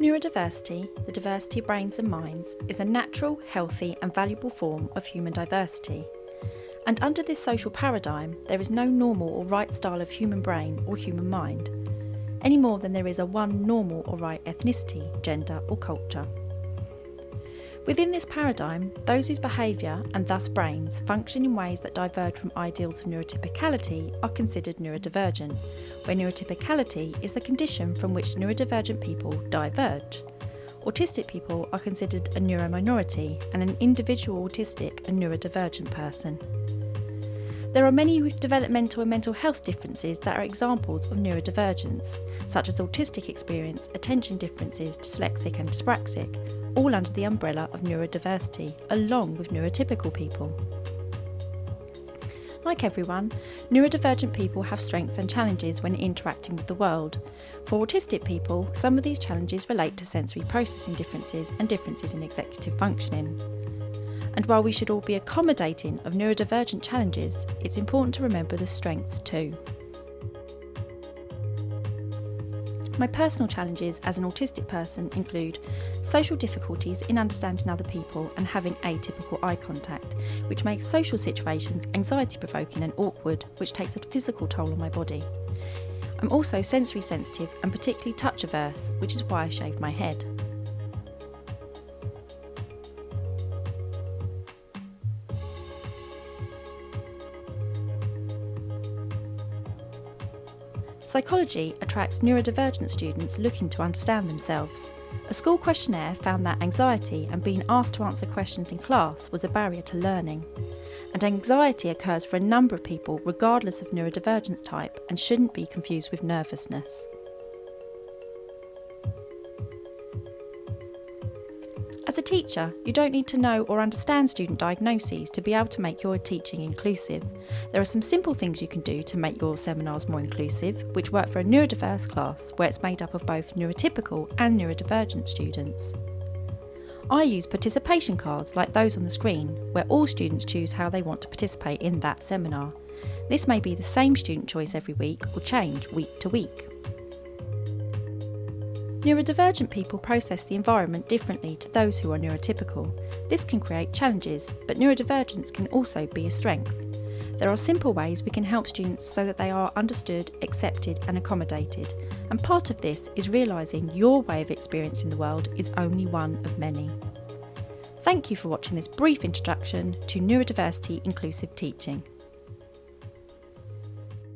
Neurodiversity, the diversity of brains and minds, is a natural, healthy, and valuable form of human diversity. And under this social paradigm, there is no normal or right style of human brain or human mind, any more than there is a one normal or right ethnicity, gender, or culture. Within this paradigm, those whose behaviour, and thus brains, function in ways that diverge from ideals of neurotypicality are considered neurodivergent, where neurotypicality is the condition from which neurodivergent people diverge. Autistic people are considered a neurominority and an individual autistic a neurodivergent person. There are many developmental and mental health differences that are examples of neurodivergence, such as autistic experience, attention differences, dyslexic and dyspraxic, all under the umbrella of neurodiversity, along with neurotypical people. Like everyone, neurodivergent people have strengths and challenges when interacting with the world. For autistic people, some of these challenges relate to sensory processing differences and differences in executive functioning. And while we should all be accommodating of neurodivergent challenges, it's important to remember the strengths too. My personal challenges as an autistic person include social difficulties in understanding other people and having atypical eye contact, which makes social situations anxiety provoking and awkward, which takes a physical toll on my body. I'm also sensory sensitive and particularly touch averse, which is why I shave my head. Psychology attracts neurodivergent students looking to understand themselves. A school questionnaire found that anxiety and being asked to answer questions in class was a barrier to learning. And anxiety occurs for a number of people regardless of neurodivergence type and shouldn't be confused with nervousness. As a teacher, you don't need to know or understand student diagnoses to be able to make your teaching inclusive. There are some simple things you can do to make your seminars more inclusive, which work for a neurodiverse class where it's made up of both neurotypical and neurodivergent students. I use participation cards like those on the screen, where all students choose how they want to participate in that seminar. This may be the same student choice every week or change week to week. Neurodivergent people process the environment differently to those who are neurotypical. This can create challenges, but neurodivergence can also be a strength. There are simple ways we can help students so that they are understood, accepted and accommodated, and part of this is realising your way of experiencing the world is only one of many. Thank you for watching this brief introduction to neurodiversity inclusive teaching.